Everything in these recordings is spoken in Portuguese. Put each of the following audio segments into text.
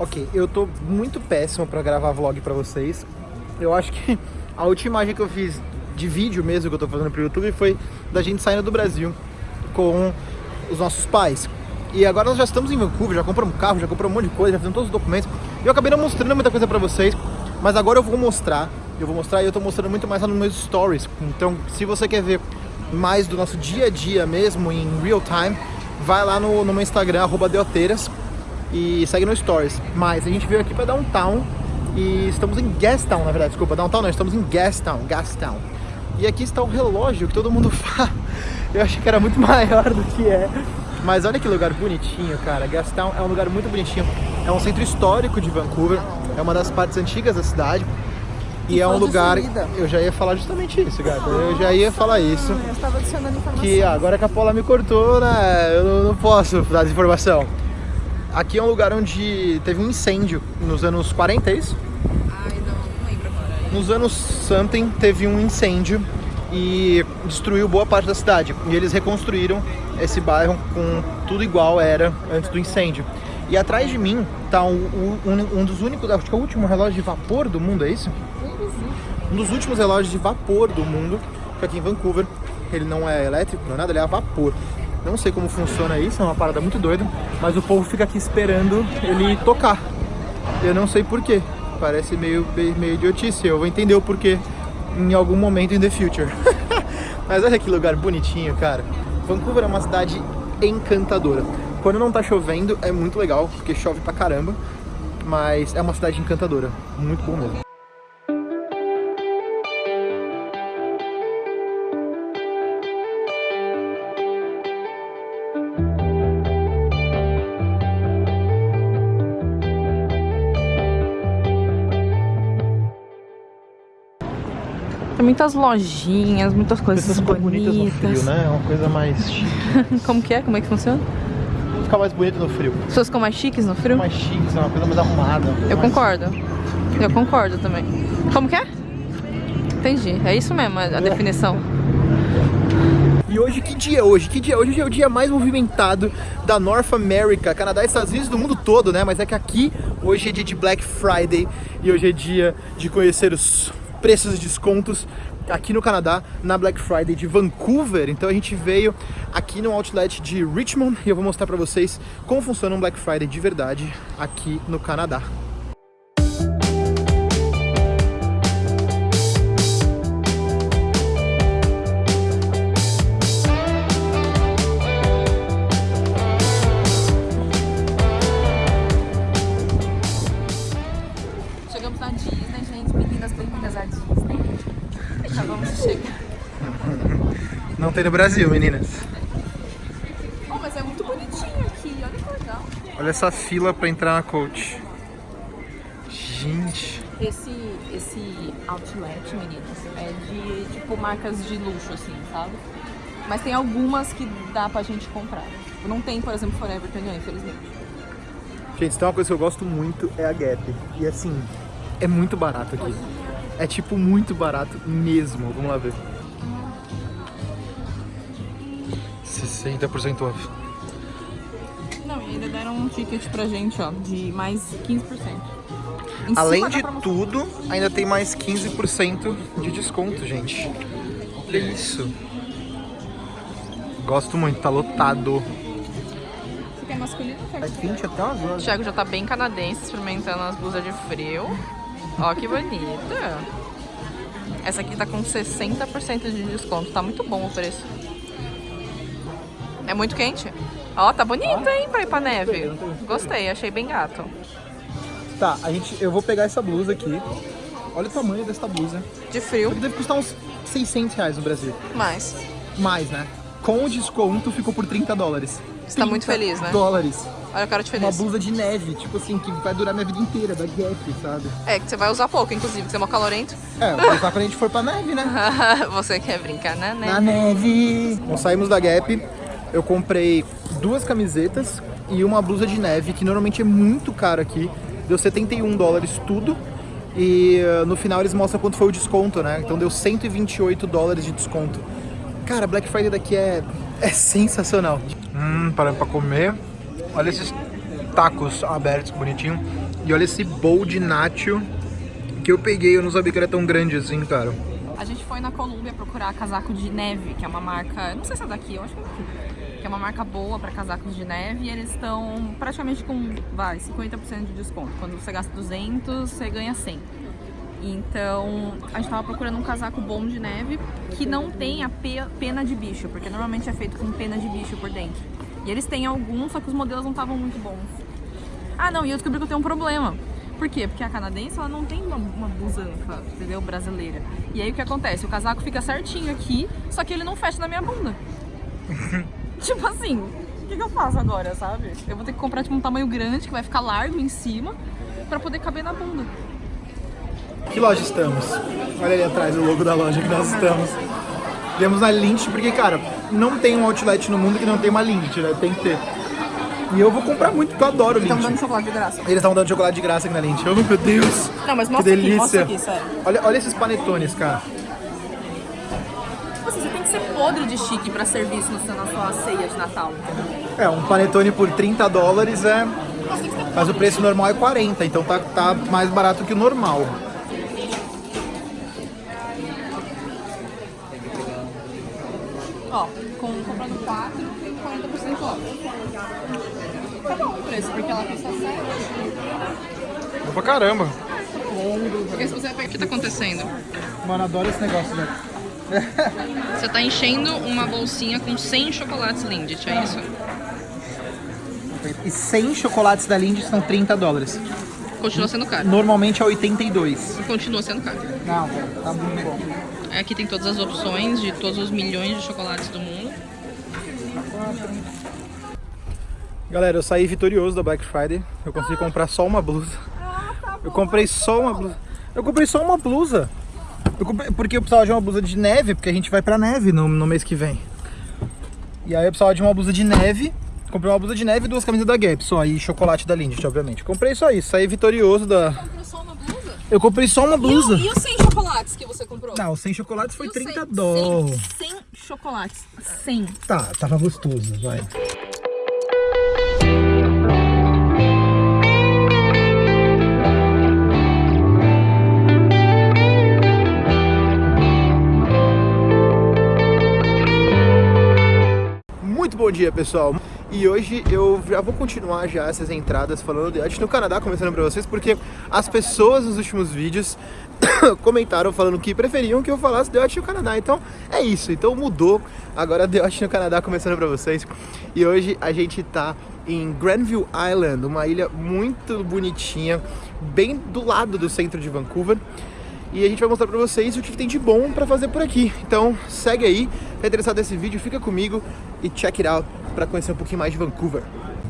Ok, eu tô muito péssimo pra gravar vlog pra vocês. Eu acho que a última imagem que eu fiz de vídeo mesmo que eu tô fazendo pro YouTube foi da gente saindo do Brasil com os nossos pais. E agora nós já estamos em Vancouver, já compramos carro, já compramos um monte de coisa, já fizemos todos os documentos. E eu acabei não mostrando muita coisa pra vocês, mas agora eu vou mostrar. Eu vou mostrar e eu tô mostrando muito mais lá nos meus stories. Então, se você quer ver mais do nosso dia a dia mesmo, em real time, vai lá no, no meu Instagram, arroba Deoteiras, e segue no Stories. Mas a gente veio aqui pra Downtown e estamos em Gastown, na verdade, desculpa, Downtown não, estamos em Gastown, Gastown. E aqui está o relógio que todo mundo fala. Eu achei que era muito maior do que é. Mas olha que lugar bonitinho, cara. Gastown é um lugar muito bonitinho. É um centro histórico de Vancouver. É uma das partes antigas da cidade. E, e é um lugar. Eu já ia falar justamente isso, gata. Eu já ia falar isso. Eu estava adicionando informação. Que agora que a Paula me cortou, né? Eu não, não posso dar desinformação. Aqui é um lugar onde teve um incêndio nos anos 40, é isso? Ai, não, não lembro agora. Nos anos something teve um incêndio e destruiu boa parte da cidade. E eles reconstruíram esse bairro com tudo igual era antes do incêndio. E atrás de mim tá um, um, um dos únicos, acho que é o último relógio de vapor do mundo, é isso? Um dos últimos relógios de vapor do mundo, que aqui em Vancouver. Ele não é elétrico, não é nada, ele é a vapor. Não sei como funciona isso, é uma parada muito doida, mas o povo fica aqui esperando ele tocar. Eu não sei porquê, parece meio, meio idiotice, eu vou entender o porquê em algum momento in the future. mas olha que lugar bonitinho, cara. Vancouver é uma cidade encantadora. Quando não tá chovendo é muito legal, porque chove pra caramba, mas é uma cidade encantadora, muito bom mesmo. Tem muitas lojinhas, muitas coisas Pessoas ficam bonitas no bonitas. frio, né? É uma coisa mais chique. Como que é? Como é que funciona? Ficar mais bonito no frio. As pessoas ficam mais chiques no frio? Mais chique, é uma coisa mais arrumada. uma coisa Eu mais- concordo. Eu concordo também. Como que é? Entendi. É isso mesmo, a a definição. E hoje, que dia é hoje? Que dia é hoje? Hoje é o dia mais movimentado da North America, Canadá e Estados Unidos, do mundo todo, né? Mas é que aqui, hoje é dia de Black Friday e hoje é dia de conhecer os preços e descontos aqui no Canadá, na Black Friday de Vancouver. Então a gente veio aqui no outlet de Richmond e eu vou mostrar pra vocês como funciona um Black Friday de verdade aqui no Canadá. Não tem no Brasil, meninas. Oh, mas é muito bonitinho aqui. Olha que legal. Olha essa fila pra entrar na coach. Gente. Esse, esse outlet, meninas, é de, tipo, marcas de luxo, assim, sabe? Mas tem algumas que dá pra gente comprar. Tipo, não tem, por exemplo, Forever 21, infelizmente. Gente, tem uma coisa que eu gosto muito é a Gap. E assim, é muito barato aqui. É tipo muito barato mesmo. Vamos lá ver. 60% off. Não, e ainda deram um ticket pra gente, ó, de mais 15%. Em Além de promoção. tudo, ainda tem mais 15% de desconto, gente. Olha isso. Gosto muito, tá lotado. Você quer masculino ou É quente até umas O horas. Thiago já tá bem canadense, experimentando as blusas de frio. Ó, que bonita. Essa aqui tá com 60% de desconto. Tá muito bom o preço. É muito quente. Ó, tá bonito, hein, pra ir pra neve. Gostei, achei bem gato. Tá, a gente, eu vou pegar essa blusa aqui. Olha o tamanho dessa blusa. De frio, Deve custar uns 600 reais no Brasil. mas Mais, né? Com o desconto ficou por 30 dólares. Você tá muito 30 feliz, né? dólares. olha a cara de Uma feliz. blusa de neve, tipo assim, que vai durar minha vida inteira, da Gap, sabe? É, que você vai usar pouco, inclusive, que você é mó calorento. É, eu vou usar quando a gente for pra neve, né? você quer brincar na neve. Na neve! Bom, saímos da Gap, eu comprei duas camisetas e uma blusa de neve, que normalmente é muito caro aqui. Deu 71 dólares tudo. E uh, no final eles mostram quanto foi o desconto, né? Então deu 128 dólares de desconto. Cara, Black Friday daqui é, é sensacional. Hum, parando pra comer. Olha esses tacos abertos, bonitinho. E olha esse bowl de nacho que eu peguei, eu não sabia que era tão grande assim, cara. A gente foi na Colômbia procurar casaco de neve, que é uma marca, não sei se é daqui, eu acho que é daqui, que é uma marca boa para casacos de neve e eles estão praticamente com, vai, 50% de desconto. Quando você gasta 200, você ganha 100. Então, a gente tava procurando um casaco bom de neve que não tenha pena de bicho, porque normalmente é feito com pena de bicho por dentro. E eles têm alguns, só que os modelos não estavam muito bons. Ah, não, e eu descobri que eu tenho um problema. Por quê? Porque a canadense, ela não tem uma, uma busanfa, entendeu? Brasileira. E aí o que acontece? O casaco fica certinho aqui, só que ele não fecha na minha bunda. tipo assim, o que, que, eu faço agora, sabe? Eu vou ter que comprar tipo, um tamanho grande, que vai ficar largo em cima, pra poder caber na bunda. Que loja estamos? Olha ali atrás o logo da loja que nós estamos. Viemos na Lynch, porque, cara, não tem um outlet no mundo que não tem uma Lynch, né? Tem que ter. E eu vou comprar muito, porque eu adoro Lindt. Estão dando chocolate de graça. Eles estão dando chocolate de graça aqui na Lindt. Oh, meu Deus. Não, mas mostra que delícia. aqui, mostra aqui, sério. Olha, olha esses panetones, cara. Tipo assim, você tem que ser podre de chique pra servir isso na sua ceia de Natal, É, um panetone por 30 dólares é... Mas o preço normal é 40, então tá, tá mais barato que o normal. Ó, com, comprando 4, 40% off. Tá bom o preço, porque ela custa 7. Bom pra caramba. Porque se você o que tá acontecendo? Mano, adoro esse negócio, velho. Você tá enchendo uma bolsinha com 100 chocolates Lindt, é isso? E 100 chocolates da Lindt são 30 dólares. Continua sendo caro. Normalmente é 82. E continua sendo caro. Não, tá muito bom. Aqui tem todas as opções de todos os milhões de chocolates do mundo. Galera, eu saí vitorioso da Black Friday. Eu consegui comprar só uma blusa. Eu comprei só uma blusa. Eu comprei só uma blusa. Eu porque eu precisava de uma blusa de neve, porque a gente vai pra neve no, no mês que vem. E aí eu precisava de uma blusa de neve. Comprei uma blusa de neve e duas camisas da Gap só. E chocolate da Lindt, obviamente. Comprei só isso. Saí vitorioso da... Comprou só uma blusa? Eu comprei só uma blusa. E, e os 100 chocolates que você comprou? Não, 100 chocolates foi 30 dólares. 100, 100 chocolates. 100. Tá, tava gostoso, vai. Dia pessoal. E hoje eu já vou continuar já essas entradas falando de arte no Canadá começando para vocês porque as pessoas nos últimos vídeos comentaram falando que preferiam que eu falasse de arte no Canadá. Então é isso, então mudou. Agora de arte no Canadá começando para vocês. E hoje a gente tá em Granville Island, uma ilha muito bonitinha bem do lado do centro de Vancouver e a gente vai mostrar pra vocês o que tem de bom pra fazer por aqui. Então segue aí, tá interessado nesse vídeo, fica comigo e check it out pra conhecer um pouquinho mais de Vancouver.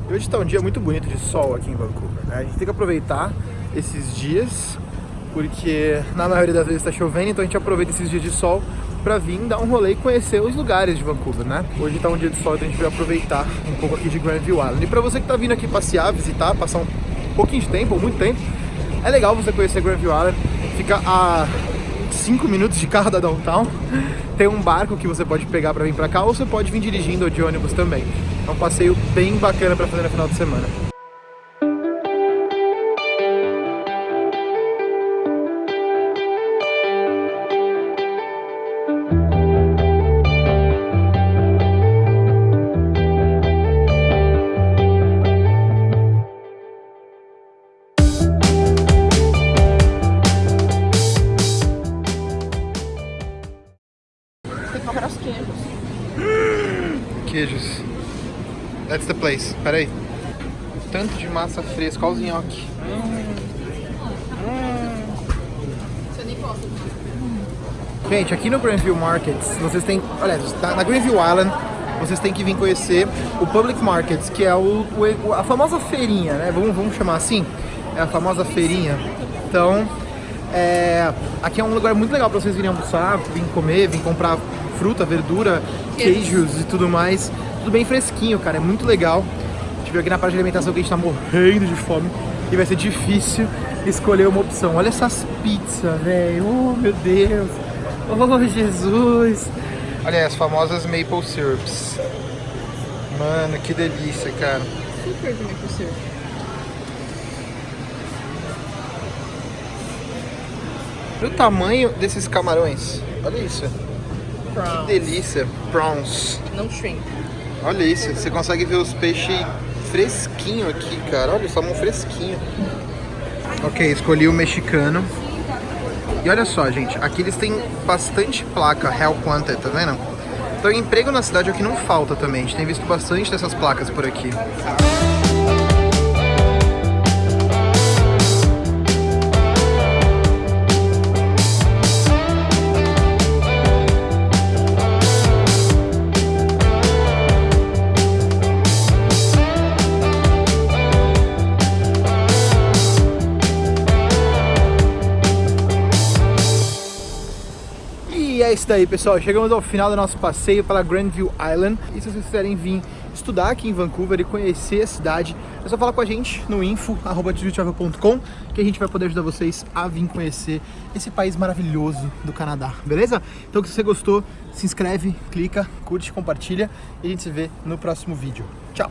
E hoje tá um dia muito bonito de sol aqui em Vancouver, né? A gente tem que aproveitar esses dias, porque na maioria das vezes tá chovendo, então a gente aproveita esses dias de sol pra vir dar um rolê e conhecer os lugares de Vancouver, né? Hoje tá um dia de sol, então a gente vai aproveitar um pouco aqui de Granville Island. E pra você que tá vindo aqui passear, visitar, passar um pouquinho de tempo, ou muito tempo, é legal você conhecer Granville Island Fica a 5 minutos de carro da downtown. Tem um barco que você pode pegar para vir para cá ou você pode vir dirigindo ou de ônibus também. É um passeio bem bacana para fazer no final de semana. Place. Pera aí. Tanto de massa fresca. Olha os nhoque. Gente, aqui no Greenville Markets, vocês têm... Olha, na Greenville Island, vocês têm que vir conhecer o Public Markets, que é o, o, a famosa feirinha, né? Vamos, vamos chamar assim? É a famosa feirinha. Então, é, aqui é um lugar muito legal para vocês virem almoçar, vir comer, vir comprar fruta, verdura, queijos e tudo mais. Tudo bem fresquinho, cara, é muito legal. A gente veio aqui na parte de alimentação que a gente tá morrendo de fome e vai ser difícil escolher uma opção. Olha essas pizzas, velho. Oh, meu Deus. Oh, Jesus. Olha as famosas maple syrups. Mano, que delícia, cara. Super de maple syrup. Olha o tamanho desses camarões. Olha isso. Que delícia. Prawns. Não shrimp. Olha isso. Você consegue ver os peixes fresquinho aqui, cara. Olha o salmão fresquinho. Ok, escolhi o mexicano. E olha só, gente. Aqui eles têm bastante placa Hell Planted, tá vendo? Então emprego na cidade é o que não falta também. A gente tem visto bastante dessas placas por aqui. É isso daí, pessoal. Chegamos ao final do nosso passeio pela Grandview Island. E se vocês quiserem vir estudar aqui em Vancouver e conhecer a cidade, é só falar com a gente no info.com que a gente vai poder ajudar vocês a vir conhecer esse país maravilhoso do Canadá, beleza? Então, se você gostou, se inscreve, clica, curte, compartilha e a gente se vê no próximo vídeo. Tchau!